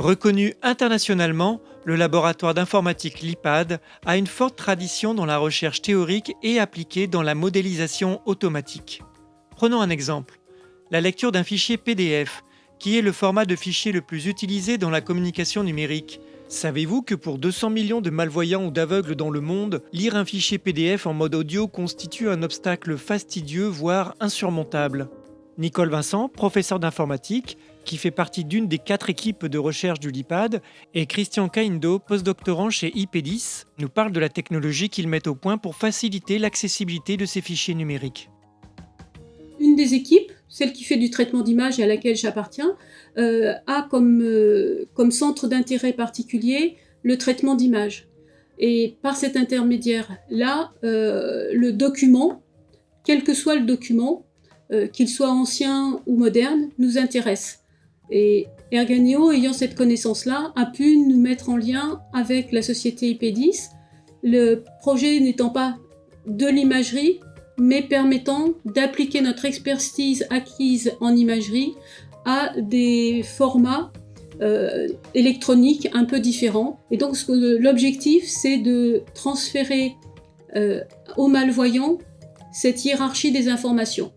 Reconnu internationalement, le laboratoire d'informatique LIPAD a une forte tradition dans la recherche théorique et appliquée dans la modélisation automatique. Prenons un exemple, la lecture d'un fichier PDF, qui est le format de fichier le plus utilisé dans la communication numérique. Savez-vous que pour 200 millions de malvoyants ou d'aveugles dans le monde, lire un fichier PDF en mode audio constitue un obstacle fastidieux, voire insurmontable? Nicole Vincent, professeur d'informatique, qui fait partie d'une des quatre équipes de recherche du LIPAD, et Christian Kaindo, postdoctorant chez IP10, nous parle de la technologie qu'ils mettent au point pour faciliter l'accessibilité de ces fichiers numériques. Une des équipes, celle qui fait du traitement d'image et à laquelle j'appartiens, euh, a comme, euh, comme centre d'intérêt particulier le traitement d'image. Et par cet intermédiaire-là, euh, le document, quel que soit le document, qu'il soit ancien ou moderne, nous intéresse. Et Erganeo, ayant cette connaissance-là, a pu nous mettre en lien avec la société IP10, le projet n'étant pas de l'imagerie, mais permettant d'appliquer notre expertise acquise en imagerie à des formats euh, électroniques un peu différents. Et donc l'objectif, c'est de transférer euh, aux malvoyants cette hiérarchie des informations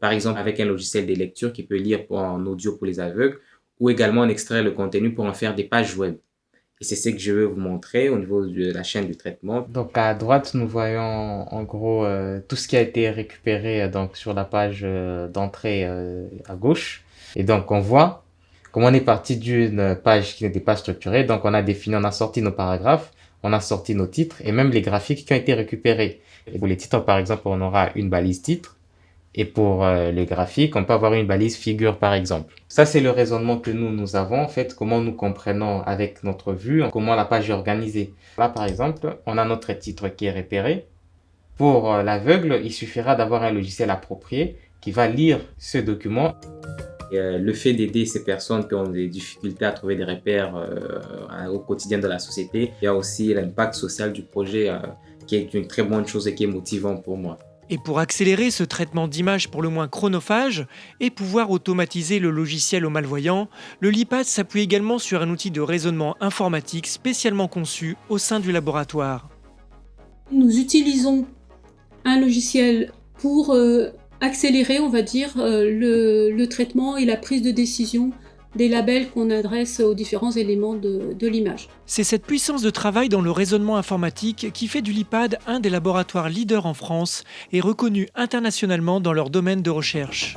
par exemple avec un logiciel de lecture qui peut lire en audio pour les aveugles, ou également en extraire le contenu pour en faire des pages web. Et c'est ce que je veux vous montrer au niveau de la chaîne du traitement. Donc à droite, nous voyons en gros euh, tout ce qui a été récupéré euh, donc sur la page euh, d'entrée à gauche. Et donc on voit comme on est parti d'une page qui n'était pas structurée. Donc on a défini, on a sorti nos paragraphes, on a sorti nos titres et même les graphiques qui ont été récupérés. Pour les titres, par exemple, on aura une balise titre et pour euh, les graphiques, on peut avoir une balise figure par exemple. Ça, c'est le raisonnement que nous, nous avons, en fait, comment nous comprenons avec notre vue, comment la page est organisée. Là, par exemple, on a notre titre qui est repéré. Pour euh, l'aveugle, il suffira d'avoir un logiciel approprié qui va lire ce document. Euh, le fait d'aider ces personnes qui ont des difficultés à trouver des repères au quotidien de la société, il y a aussi l'impact social du projet qui est une très bonne chose et qui est motivant pour moi. Et pour accélérer ce traitement d'image pour le moins chronophage et pouvoir automatiser le logiciel aux malvoyants, le LIPAD s'appuie également sur un outil de raisonnement informatique spécialement conçu au sein du laboratoire. Nous utilisons un logiciel pour euh, accélérer, on va dire, euh, le traitement et la prise de décision des labels qu'on adresse aux différents éléments de, l'image. C'est cette puissance de travail dans le raisonnement informatique qui fait du LIPAD un des laboratoires leaders en France et reconnu internationalement dans leur domaine de recherche.